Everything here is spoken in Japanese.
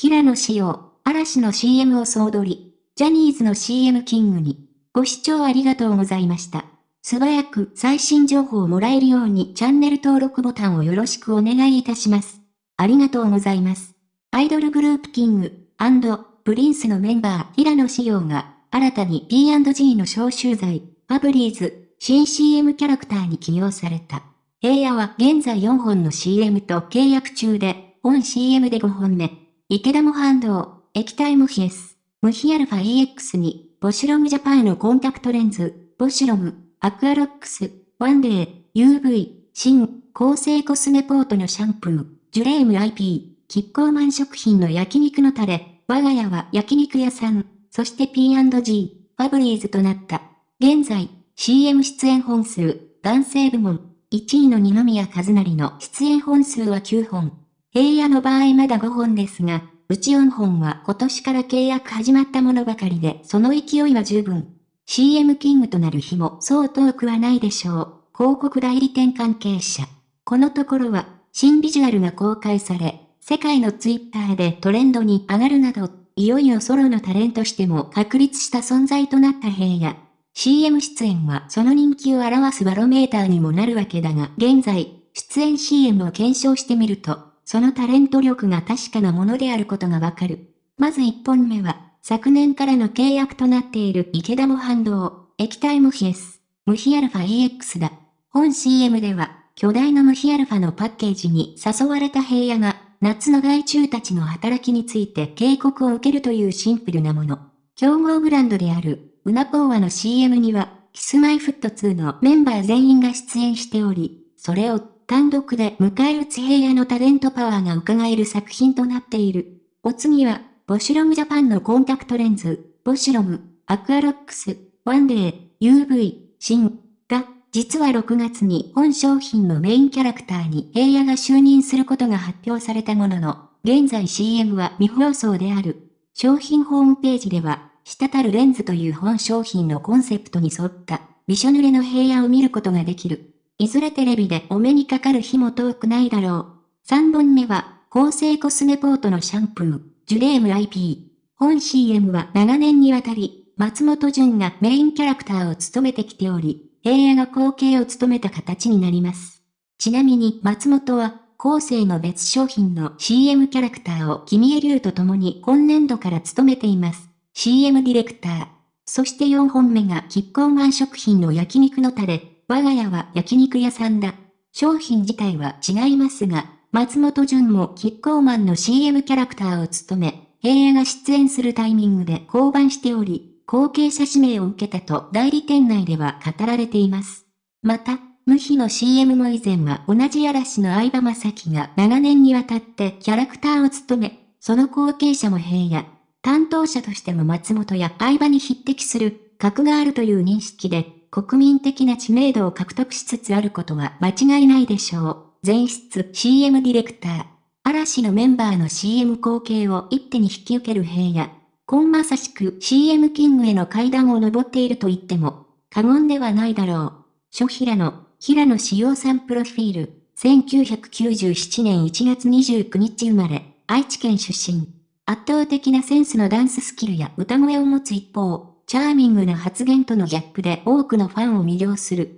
平野紫耀、嵐の CM を総取り、ジャニーズの CM キングに、ご視聴ありがとうございました。素早く最新情報をもらえるようにチャンネル登録ボタンをよろしくお願いいたします。ありがとうございます。アイドルグループキング、プリンスのメンバー平野紫耀が、新たに P&G の消臭剤、ファブリーズ、新 CM キャラクターに起用された。平野は現在4本の CM と契約中で、本 CM で5本目。池田も反動、液体無比 S、無比アルファ EX に、ボシュロムジャパンのコンタクトレンズ、ボシュロム、アクアロックス、ワンデー、UV、新、構成コスメポートのシャンプー、ジュレーム iP、キッコーマン食品の焼肉のタレ、我が家は焼肉屋さん、そして P&G、ファブリーズとなった。現在、CM 出演本数、男性部門、1位の二宮和也の出演本数は9本。平野の場合まだ5本ですが、うち4本は今年から契約始まったものばかりで、その勢いは十分。CM キングとなる日もそう遠くはないでしょう。広告代理店関係者。このところは、新ビジュアルが公開され、世界のツイッターでトレンドに上がるなど、いよいよソロのタレントしても確立した存在となった平野。CM 出演はその人気を表すバロメーターにもなるわけだが、現在、出演 CM を検証してみると、そのタレント力が確かなものであることがわかる。まず1本目は、昨年からの契約となっている池田も反動、液体無比 S、ムヒアルファ EX だ。本 CM では、巨大な無比アルファのパッケージに誘われた平野が、夏の害虫たちの働きについて警告を受けるというシンプルなもの。競合ブランドである、ウナコーワの CM には、 Kis-My-Ft2のメンバー全員が出演しており、それを単独で迎え撃つ平野のタレントパワーが伺える作品となっている。お次は、ボシュロムジャパンのコンタクトレンズ、ボシュロム、アクアロックス、ワンデー、UV、新、が、実は6月に本商品のメインキャラクターに平野が就任することが発表されたものの、現在 CM は未放送である。商品ホームページでは、滴るレンズという本商品のコンセプトに沿った、びしょ濡れの平野を見ることができる。いずれテレビでお目にかかる日も遠くないだろう。3本目は、構成コスメポートのシャンプー、ジュレーム IP。本 CM は長年にわたり、松本潤がメインキャラクターを務めてきており、平野が後継を務めた形になります。ちなみに松本は、後世の別商品の CM キャラクターを君江流と共に今年度から務めています。CM ディレクター。そして4本目がキッコーマン食品の焼肉のタレ、我が家は焼肉屋さんだ。商品自体は違いますが、松本潤もキッコーマンの CM キャラクターを務め、平野が出演するタイミングで降板しており、後継者指名を受けたと代理店内では語られています。また、無比の CM も以前は同じ嵐の相葉雅紀が長年にわたってキャラクターを務め、その後継者も平野、担当者としても松本や相葉に匹敵する格があるという認識で国民的な知名度を獲得しつつあることは間違いないでしょう。前室 CM ディレクター。嵐のメンバーの CM 後継を一手に引き受ける平野。コンまさしく CM キングへの階段を登っていると言っても過言ではないだろう。諸平野、平野志陽さんプロフィール。1997年1月29日生まれ、愛知県出身。圧倒的なセンスのダンススキルや歌声を持つ一方、チャーミングな発言とのギャップで多くのファンを魅了する。